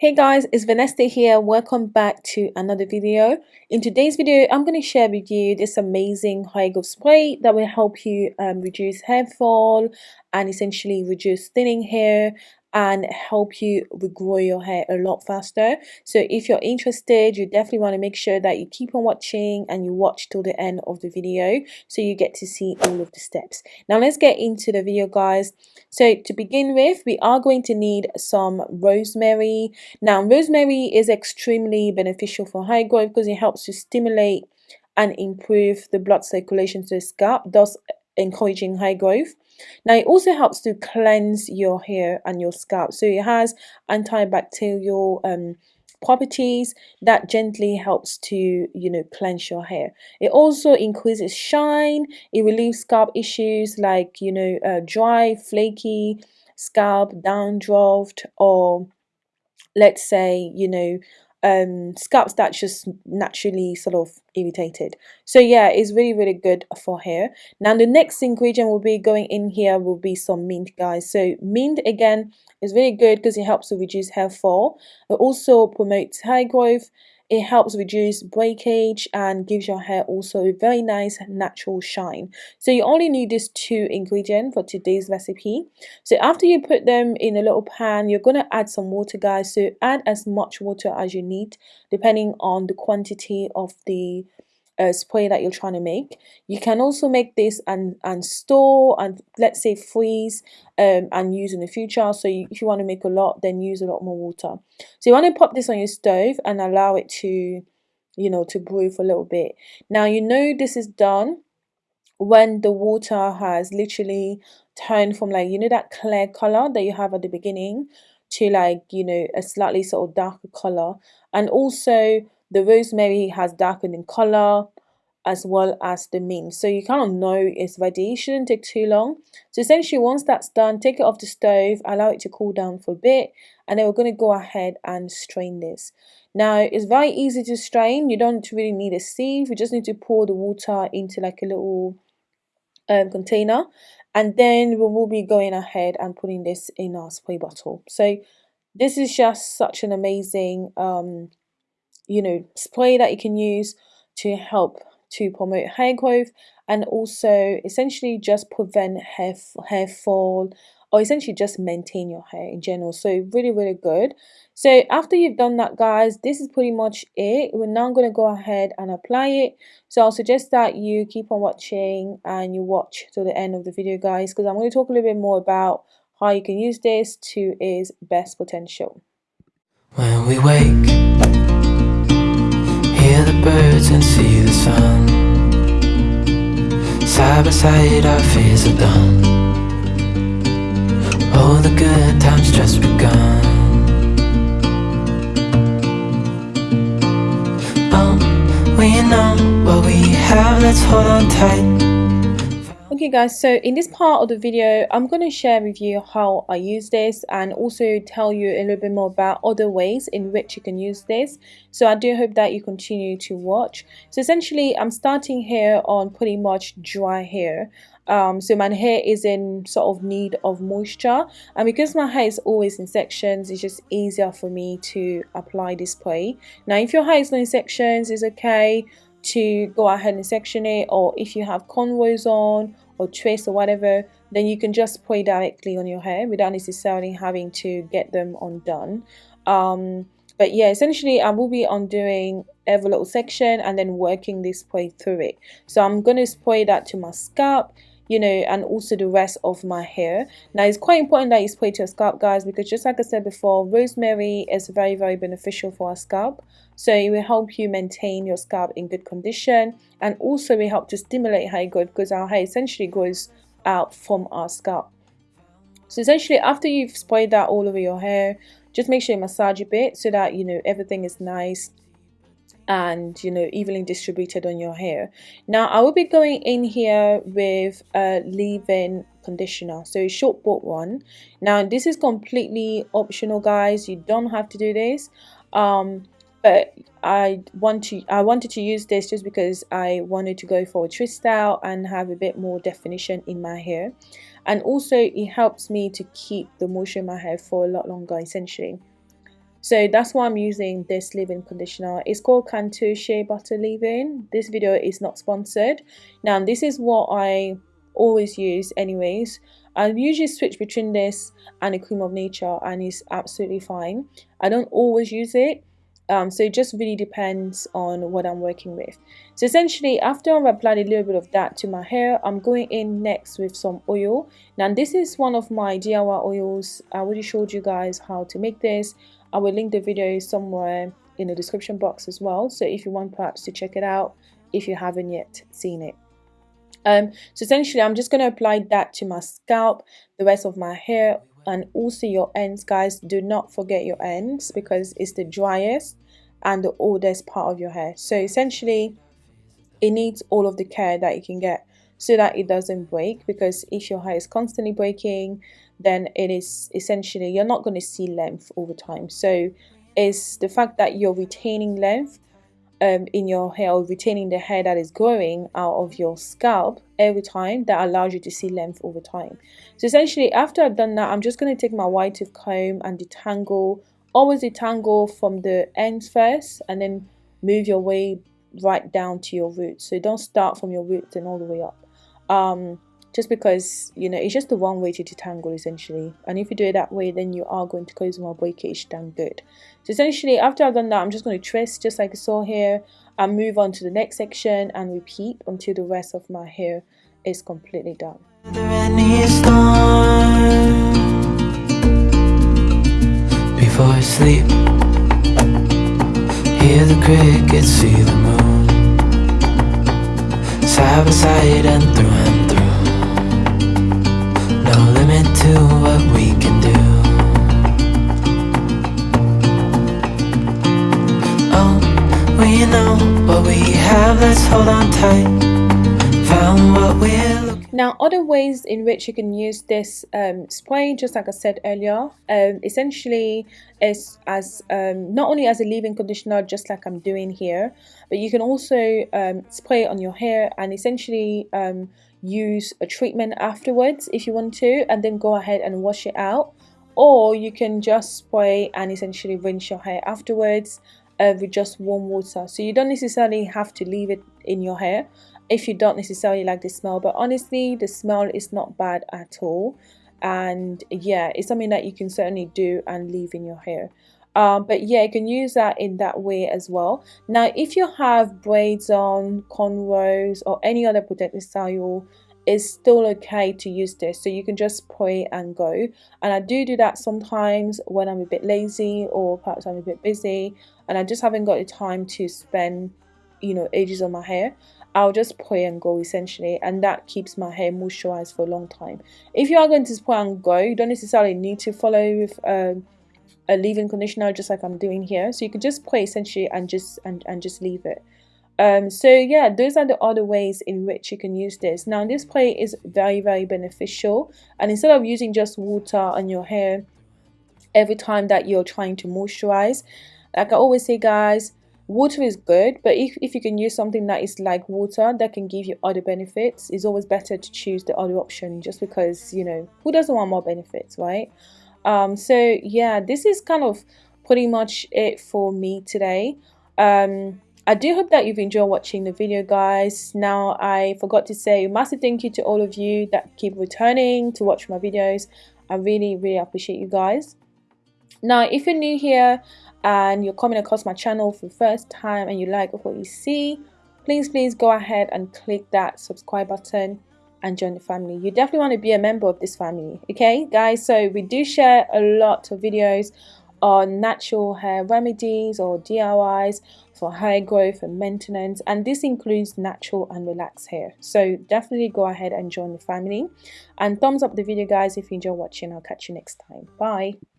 Hey guys, it's Vanessa here. Welcome back to another video. In today's video, I'm going to share with you this amazing hair growth spray that will help you um, reduce hair fall and essentially reduce thinning hair and help you regrow your hair a lot faster. So if you're interested you definitely want to make sure that you keep on watching and you watch till the end of the video so you get to see all of the steps. Now let's get into the video guys. So to begin with we are going to need some rosemary. Now rosemary is extremely beneficial for hair growth because it helps to stimulate and improve the blood circulation to the scalp thus encouraging hair growth now it also helps to cleanse your hair and your scalp. So it has antibacterial um, properties that gently helps to you know cleanse your hair it also increases shine it relieves scalp issues like you know uh, dry flaky scalp dandruff or let's say you know um, scalps that's just naturally sort of irritated. So yeah, it's really, really good for hair. Now the next ingredient will be going in here will be some mint guys. So mint again is really good because it helps to reduce hair fall. It also promotes hair growth it helps reduce breakage and gives your hair also a very nice natural shine. So you only need these two ingredients for today's recipe. So after you put them in a little pan, you're going to add some water guys. So add as much water as you need depending on the quantity of the uh, spray that you're trying to make. You can also make this and, and store and let's say freeze um, and use in the future. So you, if you want to make a lot, then use a lot more water. So you want to pop this on your stove and allow it to, you know, to brew for a little bit. Now you know this is done when the water has literally turned from like, you know, that clear color that you have at the beginning to like, you know, a slightly sort of darker color. And also the rosemary has darkened in color as well as the mint. So you kind of know it's ready. It shouldn't take too long. So essentially once that's done, take it off the stove, allow it to cool down for a bit, and then we're going to go ahead and strain this. Now it's very easy to strain. You don't really need a sieve. You just need to pour the water into like a little um, container and then we will be going ahead and putting this in our spray bottle. So this is just such an amazing um, you know, spray that you can use to help to promote hair growth and also essentially just prevent hair, hair fall or essentially just maintain your hair in general. So really really good. So after you've done that guys this is pretty much it. We're now going to go ahead and apply it. So i'll suggest that you keep on watching and you watch till the end of the video guys because i'm going to talk a little bit more about how you can use this to its best potential. When we wake hear the birds and see the sun. Side by side our fears are done. All the good times just begun. Oh, we know what we have, let's hold on tight Okay guys, so in this part of the video, I'm going to share with you how I use this and also tell you a little bit more about other ways in which you can use this. So I do hope that you continue to watch. So essentially, I'm starting here on pretty much dry hair. Um, so my hair is in sort of need of moisture and because my hair is always in sections it's just easier for me to apply this spray now if your hair is not in sections it's okay to go ahead and section it or if you have cornrows on or twist or whatever then you can just spray directly on your hair without necessarily having to get them undone. Um, but yeah essentially I will be undoing every little section and then working this spray through it. So I'm going to spray that to my scalp you know and also the rest of my hair now it's quite important that you spray to your scalp guys because just like I said before rosemary is very very beneficial for our scalp so it will help you maintain your scalp in good condition and also will help to stimulate hair growth because our hair essentially grows out from our scalp. So essentially after you've sprayed that all over your hair, just make sure you massage a bit so that you know everything is nice and you know evenly distributed on your hair. Now i will be going in here with a leave-in conditioner. So a short bought one. Now this is completely optional guys. You don't have to do this. Um but I want to I wanted to use this just because I wanted to go for a twist style and have a bit more definition in my hair. And also it helps me to keep the moisture in my hair for a lot longer essentially so that's why I'm using this leave-in conditioner. It's called Cantu Shea Butter leave-in. This video is not sponsored. Now this is what I always use anyways. I usually switch between this and a Creme of Nature and it's absolutely fine. I don't always use it um, so it just really depends on what I'm working with. So essentially after I've applied a little bit of that to my hair I'm going in next with some oil. Now this is one of my DIY oils. I already showed you guys how to make this I will link the video somewhere in the description box as well. So if you want perhaps to check it out if you haven't yet seen it. Um, so essentially I'm just going to apply that to my scalp the rest of my hair and also your ends guys. Do not forget your ends because it's the driest and the oldest part of your hair. So essentially it needs all of the care that you can get so that it doesn't break because if your hair is constantly breaking then it is essentially you're not going to see length over time. So it's the fact that you're retaining length um, in your hair or retaining the hair that is growing out of your scalp every time that allows you to see length over time. So essentially after I've done that I'm just going to take my wide tooth comb and detangle always detangle from the ends first and then move your way right down to your roots. So don't start from your roots and all the way up um, just because you know it's just the one way to detangle essentially. And if you do it that way then you are going to cause more breakage than good. So essentially after I've done that I'm just going to twist just like you saw here and move on to the next section and repeat until the rest of my hair is completely done. Before sleep hear the crickets see the moon side by side and through and through. No limit to what we can do. Oh, we know what we have, let's hold on tight. Found what we're now other ways in which you can use this um, spray just like I said earlier um, essentially is as um, not only as a leave-in conditioner just like I'm doing here but you can also um, spray on your hair and essentially um, use a treatment afterwards if you want to and then go ahead and wash it out. Or you can just spray and essentially rinse your hair afterwards uh, with just warm water. So you don't necessarily have to leave it in your hair if you don't necessarily like the smell but honestly the smell is not bad at all. And yeah it's something that you can certainly do and leave in your hair. Um, but yeah you can use that in that way as well. Now if you have braids on cornrows or any other protective style it's still okay to use this. So you can just spray and go. And I do do that sometimes when I'm a bit lazy or perhaps I'm a bit busy and I just haven't got the time to spend you know ages on my hair I'll just spray and go essentially and that keeps my hair moisturized for a long time. If you are going to spray and go you don't necessarily need to follow with um, a leave-in conditioner just like I'm doing here. So you could just spray essentially and just and, and just leave it. Um, so yeah those are the other ways in which you can use this. Now this spray is very very beneficial and instead of using just water on your hair every time that you're trying to moisturize like I always say guys water is good but if, if you can use something that is like water that can give you other benefits it's always better to choose the other option just because you know who doesn't want more benefits right? Um, so yeah this is kind of pretty much it for me today. Um, I do hope that you've enjoyed watching the video guys. Now I forgot to say massive thank you to all of you that keep returning to watch my videos. I really really appreciate you guys. Now if you're new here and you're coming across my channel for the first time and you like what you see please please go ahead and click that subscribe button and join the family. You definitely want to be a member of this family okay guys? So we do share a lot of videos on natural hair remedies or DIYs for hair growth and maintenance and this includes natural and relaxed hair. So definitely go ahead and join the family. And thumbs up the video guys if you enjoy watching. I'll catch you next time. Bye